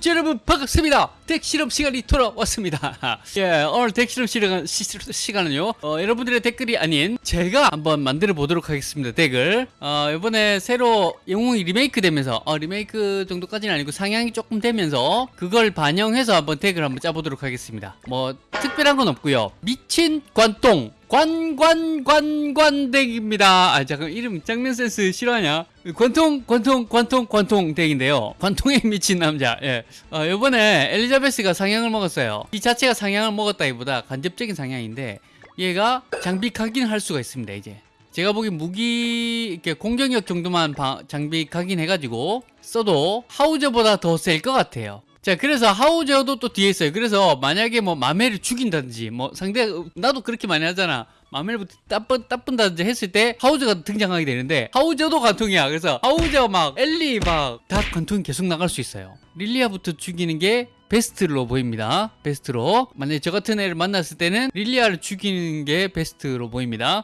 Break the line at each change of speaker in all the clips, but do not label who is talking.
청취자 여러분 반갑습니다. 덱 실험 시간이 돌아왔습니다. 예, 오늘 덱 실험 시간, 시, 시간은요. 어, 여러분들의 댓글이 아닌 제가 한번 만들어 보도록 하겠습니다. 덱을. 어, 이번에 새로 영웅이 리메이크 되면서 어, 리메이크 정도까지는 아니고 상향이 조금 되면서 그걸 반영해서 한번 덱을 한번 짜보도록 하겠습니다. 뭐 특별한 건 없고요. 미친 관똥 관관관관덱입니다. 아 잠깐 이름 장면 센스 싫어하냐? 관통 관통 관통 관통 덱인데요. 관통에 미친 남자. 예. 어, 이번에 엘리자베스가 상향을 먹었어요. 이 자체가 상향을 먹었다기보다 간접적인 상향인데 얘가 장비 각인할 수가 있습니다. 이제. 제가 보기 무기 이렇게 공격력 정도만 바, 장비 각인해가지고 써도 하우저보다 더 셀 것 같아요. 자 그래서 하우저도 또 뒤에 있어요. 그래서 만약에 뭐 마멜을 죽인다든지 뭐 상대 나도 그렇게 많이 하잖아. 마멜부터 따쁜, 따쁜다든지 했을 때 하우저가 등장하게 되는데 하우저도 관통이야. 그래서 하우저 막 엘리 막 다 관통이 계속 나갈 수 있어요. 릴리아부터 죽이는 게 베스트로 보입니다. 베스트로. 만약에 저 같은 애를 만났을 때는 릴리아를 죽이는 게 베스트로 보입니다.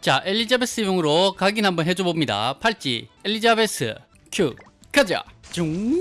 자 엘리자베스용으로 각인 한번 해줘 봅니다. 팔찌. 엘리자베스 큐. 가자. 중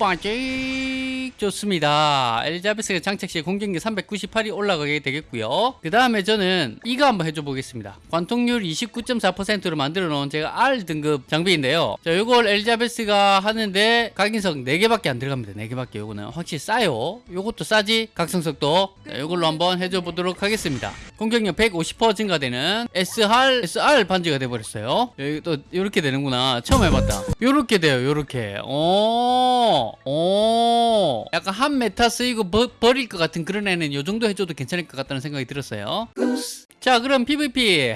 黄金 좋습니다. 엘리자베스가 장착시 공격력 398이 올라가게 되겠고요. 그 다음에 저는 이거 한번 해줘 보겠습니다. 관통률 29.4%로 만들어 놓은 제가 R 등급 장비인데요. 자 요걸 엘리자베스가 하는데 각인석 4개밖에 안 들어갑니다. 4개밖에. 요거는 확실히 싸요. 요것도 싸지? 각성석도? 자, 요걸로 한번 해줘 보도록 하겠습니다. 공격력 150% 증가되는 SR SR 반지가 돼버렸어요. 여기 또 이렇게 되는구나. 처음 해봤다. 요렇게 돼요 요렇게. 오, 오. 약간 한 메타 쓰이고 버, 버릴 것 같은 그런 애는 요 정도 해줘도 괜찮을 것 같다는 생각이 들었어요. 자 그럼 PVP.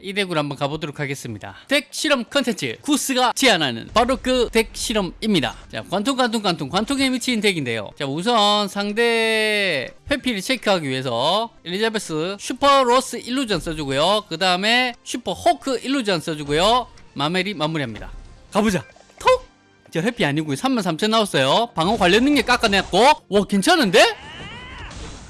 이 덱으로 한번 가보도록 하겠습니다. 덱 실험 컨텐츠 구스가 제안하는 바로 그 덱 실험입니다. 자 관통 관통 관통. 관통에 미친 덱인데요. 자 우선 상대 회피를 체크하기 위해서 엘리자베스 슈퍼 로스 illusion 써주고요. 그 다음에 슈퍼 호크 illusion 써주고요. 마멜이 마무리합니다. 가보자. 톡! 저 회피 아니고요 33,000 나왔어요. 방어 관련 능력 깎아냈고. 와 괜찮은데?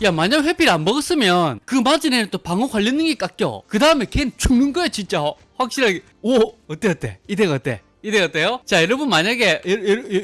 야 만약 회피를 안 먹었으면 그 애는 또 방어 관련 능력이 깎여. 그 다음에 걔는 죽는 거야 진짜. 확실하게. 오 어때 어때? 이 덱 어때? 이 덱 어때요? 자 여러분 만약에 여, 여, 여,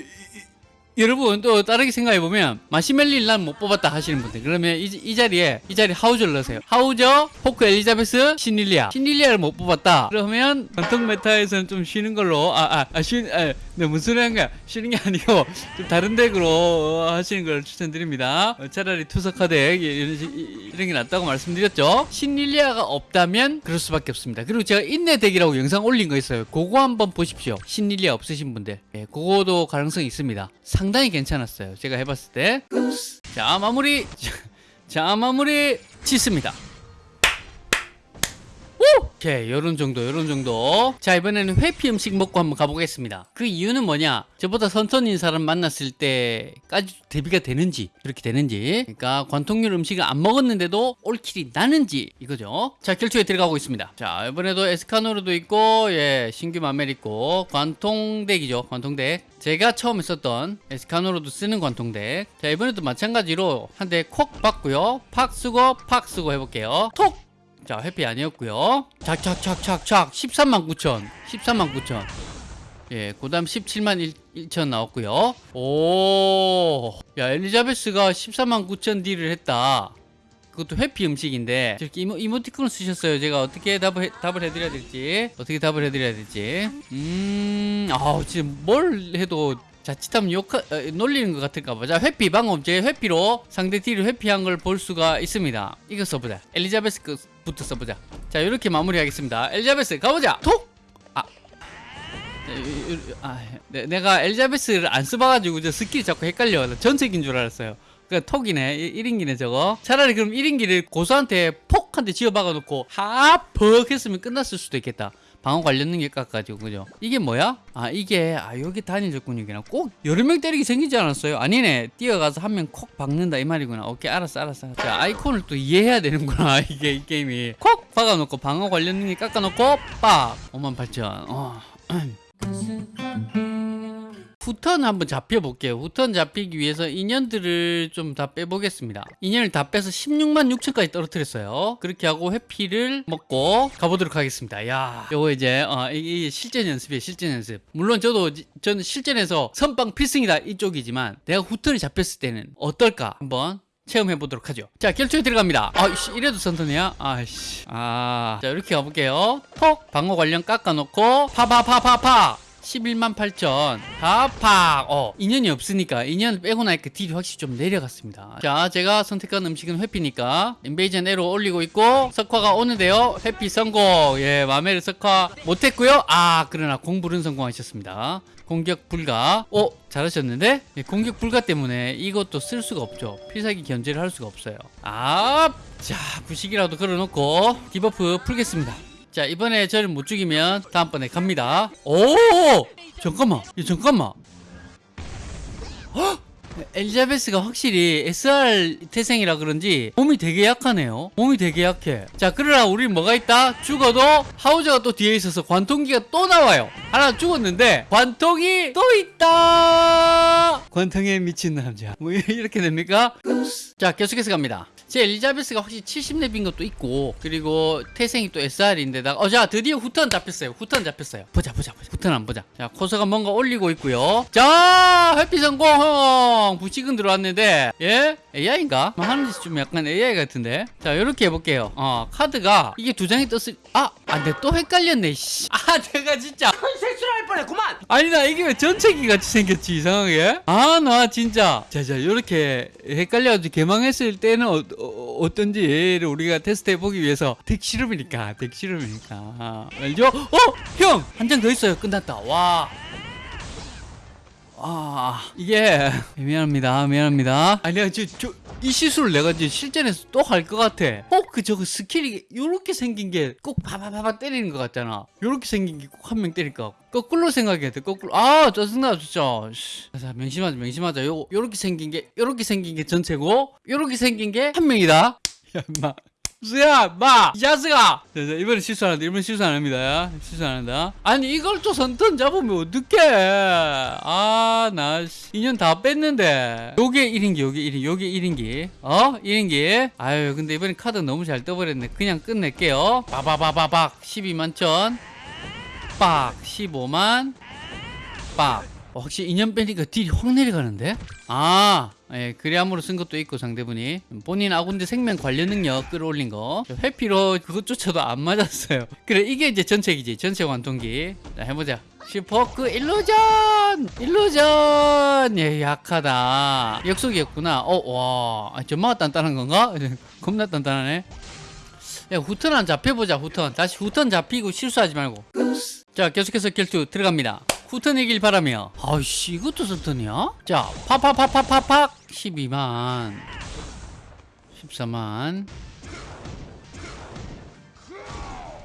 여러분 또 다르게 생각해 보면 마신 멜리 난 못 뽑았다 하시는 분들. 그러면 이, 이 자리에 이 자리에 하우저를 넣으세요. 하우저, 포크 엘리자베스, 신릴리아. 신릴리아를 못 뽑았다. 그러면 전통 메타에서는 좀 쉬는 걸로 아아 아, 쉬, 아, 네, 무슨 소리 한 거야? 쉬는 게 아니고 좀 다른 덱으로 하시는 걸 추천드립니다. 어, 차라리 투석화 덱 이런, 시- 이런 게 낫다고 말씀드렸죠? 신릴리아가 없다면 그럴 수밖에 없습니다. 그리고 제가 인내 덱이라고 영상 올린 거 있어요. 그거 한번 보십시오. 신릴리아 없으신 분들. 예, 그거도 가능성이 있습니다. 상 당히 괜찮았어요. 제가 해봤을 때자 마무리. 자 마무리 짓습니다 오케이 요런 정도 요런 정도. 자 이번에는 회피 음식 먹고 한번 가보겠습니다. 그 이유는 뭐냐? 저보다 선선인 사람 만났을 때까지 대비가 되는지 그렇게 되는지. 그러니까 관통률 음식을 안 먹었는데도 올킬이 나는지 이거죠. 자 결투에 들어가고 있습니다. 자 이번에도 에스카노르도 있고 예 신규 마멜 있고 관통덱이죠 관통덱. 제가 처음에 썼던 에스카노로도 쓰는 관통덱. 자 이번에도 마찬가지로 한 대 콕 받고요. 팍 쓰고 팍 쓰고 해볼게요. 톡 자, 회피 아니었고요. 착착착착착 13만 9천. 13만 9천. 예, 그 다음 17만 1, 천 나왔고요. 오. 야, 엘리자베스가 14만 9천 딜을 했다. 그것도 회피 음식인데 저렇게 이모, 이모 티콘을 쓰셨어요. 제가 어떻게 답을 해, 답을 해드려야 될지 어떻게 답을 해드려야 될지 음, 아우 진짜 뭘 해도 자칫하면 욕 어, 놀리는 것 같을까봐 자 회피 방금 제 회피로 상대 딜을 회피한 걸 볼 수가 있습니다 이거 써보자 엘리자베스 부터 써보자. 자 이렇게 마무리하겠습니다. 엘리자베스 가보자. 톡! 아. 네, 아, 네, 내가 엘리자베스를 안 써봐가지고 저 스킬이 자꾸 헷갈려 나 전색인 줄 알았어요. 그 톡이네. 1인기네 저거. 차라리 그럼 1인기를 고수한테 폭한대 지어박아놓고 하퍽 했으면 끝났을 수도 있겠다 방어 관련 능력 깎아가지고 그죠? 이게 뭐야? 아 이게 아 여기 단일 적군이구나 꼭 여러 명 때리기 생기지 않았어요? 아니네. 뛰어가서 한 명 콕 박는다 이 말이구나. 오케이 알았어 알았어. 자 아이콘을 또 이해해야 되는구나 이게 이 게임이. 콕 박아놓고 방어 관련 능력 깎아놓고 빡! 5만 8천. 어. 후턴 한번 잡혀볼게요. 후턴 잡히기 위해서 인연들을 좀 다 빼보겠습니다. 인연을 다 빼서 16만 6천까지 떨어뜨렸어요. 그렇게 하고 회피를 먹고 가보도록 하겠습니다. 야, 요거 이제 어, 이게 실전 연습이에요. 실전 연습. 물론 저도 지- 저는 실전에서 선빵 필승이다 이쪽이지만 내가 후턴이 잡혔을 때는 어떨까 한번 체험해 보도록 하죠. 자, 결투에 들어갑니다. 아, 씨, 이래도 선턴이야? 아씨. 아. 자, 이렇게 가볼게요. 톡! 방어 관련 깎아놓고, 파파파파파! 11만 8천. 파팍! 어, 인연이 없으니까, 인연을 빼고 나니까 딜이 확실히 좀 내려갔습니다. 자, 제가 선택한 음식은 회피니까, 인베이전 에로 올리고 있고, 석화가 오는데요. 회피 성공. 예, 마멜 석화 못했고요 아, 그러나 공불은 성공하셨습니다. 공격 불가. 어, 잘하셨는데? 예, 공격 불가 때문에 이것도 쓸 수가 없죠. 필살기 견제를 할 수가 없어요. 아, 자, 부식이라도 걸어놓고 디버프 풀겠습니다. 자, 이번에 저를 못 죽이면 다음번에 갑니다. 오! 잠깐만. 야, 잠깐만. 헉! 엘리자베스가 확실히 SR 태생이라 그런지 몸이 되게 약하네요. 몸이 되게 약해. 자, 그러나 우리 뭐가 있다? 죽어도 하우저가 또 뒤에 있어서 관통기가 또 나와요. 하나 죽었는데 관통이 또 있다. 관통에 미친 남자. 뭐 이렇게 됩니까? 자, 계속해서 갑니다. 제 엘리자베스가 확실히 70렙인 것도 있고 그리고 태생이 또 SR인데다가 어자 드디어 후턴 잡혔어요. 후턴 잡혔어요. 보자 보자 보자. 후턴 안 보자. 자 코서가 뭔가 올리고 있고요. 자 회피 성공! 부식은 들어왔는데 예? AI인가? 뭐 하는 짓이 좀 약간 AI 같은데? 자 이렇게 해볼게요. 어 카드가 이게 두 장이 떴을 아아내또 헷갈렸네 씨. 아 내가 진짜
했구만.
아니 나 이게 왜 전체기 같이 생겼지 이상하게 아 나 진짜 자자 이렇게 헷갈려가지고 개망했을 때는 어, 어, 떤지를 우리가 테스트 해보기 위해서 덱실험이니까 덱실험이니까 알죠? 어? 형! 한 장 더 있어요 끝났다 와 아, 이게 미안합니다. 미안합니다. 아니야, 저, 저, 이 시술을 내가 이제 실전에서 또 할 것 같아. 어, 그 저거 스킬이 요렇게 생긴 게 꼭 바바바바 때리는 것 같잖아. 요렇게 생긴 게 꼭 한 명 때릴 것 같고. 거꾸로 생각해야 돼. 거꾸로. 아, 짜증나 진짜. 씨. 자, 명심하자. 명심하자. 요 요렇게 생긴 게 요렇게 생긴 게 전체고 요렇게 생긴 게 한 명이다. 야, 임마. 수야, 마, 이 자식아! 이번엔 실수 안 한다. 이번엔 실수 안 합니다. 실수 안 한다. 아니, 이걸 또 선턴 잡으면 어떡해. 아, 나, 씨, 인연 다 뺐는데. 요게 1인기, 요게 1인기, 요게 1인기. 어? 1인기. 아유, 근데 이번엔 카드 너무 잘 떠버렸네. 그냥 끝낼게요. 빠바바바박, 12만 천. 빡, 15만. 빡. 어, 확실히 인연 빼니까 딜이 확 내려가는데? 아, 예, 그래함으로 쓴 것도 있고 상대분이 본인 아군대 생명 관련 능력 끌어올린 거 회피로 그것조차도 안 맞았어요. 그래 이게 이제 전체기지 전체 관통기. 자 해보자. 슈퍼크 일루전 일루전! 예 약하다. 역속이었구나. 어와. 아, 전마가 단단한 건가? 겁나 단단하네. 야 후턴 안 잡혀보자 후턴. 다시 후턴 잡히고 실수하지 말고. 자 계속해서 결투 들어갑니다. 후턴이길 바라며. 아이씨 이것도 선턴이야? 자 파파파파파팍! 12만. 14만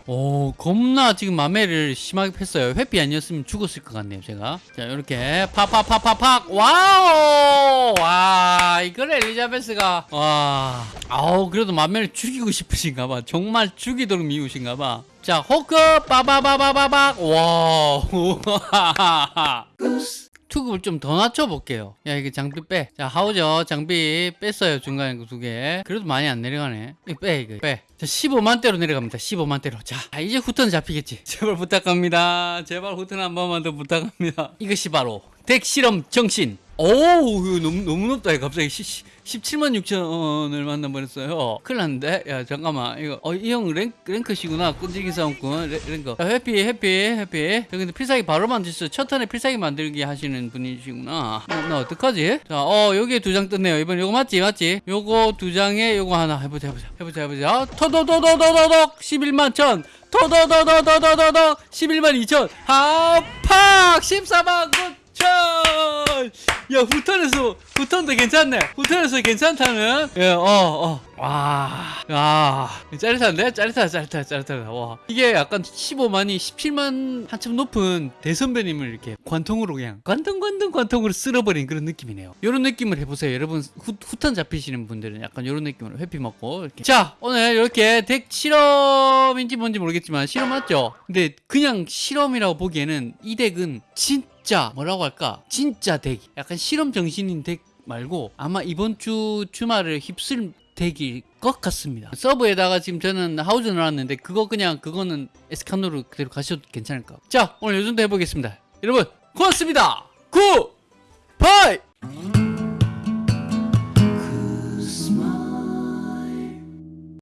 오 겁나 지금 마매를 심하게 팼어요. 회피 아니었으면 죽었을 것 같네요 제가. 자 이렇게 파파파파팍. 와우! 와 이걸 엘리자베스가. 와 아우 그래도 마매를 죽이고 싶으신가 봐. 정말 죽이도록 미우신가 봐 자 호크 빠바바바바박 와우 투급을 좀 더 낮춰볼게요. 야, 이게 장비 빼. 자, 하우저 장비 뺐어요. 중간에 그 두 개. 그래도 많이 안 내려가네. 이거 빼, 이거 빼. 자, 15만대로 내려갑니다. 15만대로. 자, 아, 이제 후턴 잡히겠지. 제발 부탁합니다. 제발 후턴 한 번만 더 부탁합니다. 이것이 바로 덱 실험 정신. 오, 이거 너무, 너무 높다. 갑자기 시, 시, 17만 6천 원을 만나버렸어요. 큰일 났는데? 야, 잠깐만. 이거, 어, 이 형 랭크, 랭크시구나. 끈질긴 싸움꾼. 레- 랭크. 야, 해피, 해피, 해피. 저 근데 필살기 바로 만들 수, 첫 턴에 필살기 만들기 하시는 분이시구나. 어, 나 어떡하지? 자, 어, 여기에 두 장 떴네요. 이번 요거 맞지? 맞지? 요거 두 장에 요거 하나. 해보자, 해보자. 해보자, 해보자. 토도도도도도독! 11만 천! 토도도도도도도독! 11만 2천! 하팍! 14만 9천! 야, 후턴에서, 후턴도 괜찮네. 후턴에서 괜찮다는? 예, 어, 어. 와, 야, 짜릿한데? 짜릿하다, 짜릿하다, 짜릿하다. 와. 이게 약간 15만이 17만 한참 높은 대선배님을 이렇게 관통으로 그냥, 관통, 관통, 관통으로 쓸어버린 그런 느낌이네요. 이런 느낌을 해보세요. 여러분, 후, 후턴 잡히시는 분들은 약간 이런 느낌으로 회피 먹고, 이렇게. 자, 오늘 이렇게 덱 실험인지 뭔지 모르겠지만, 실험 맞죠? 근데 그냥 실험이라고 보기에는 이 덱은 진짜 진짜 뭐라고 할까? 진짜 덱 약간 실험 정신인 덱 말고 아마 이번 주 주말을 휩쓸 덱일 것 같습니다. 서브에다가 지금 저는 하우저 넣어놨는데 그거 그냥 그거는 에스카노로 그대로 가셔도 괜찮을 것 같아요. 자 오늘 요 정도 해보겠습니다. 여러분 고맙습니다. 굿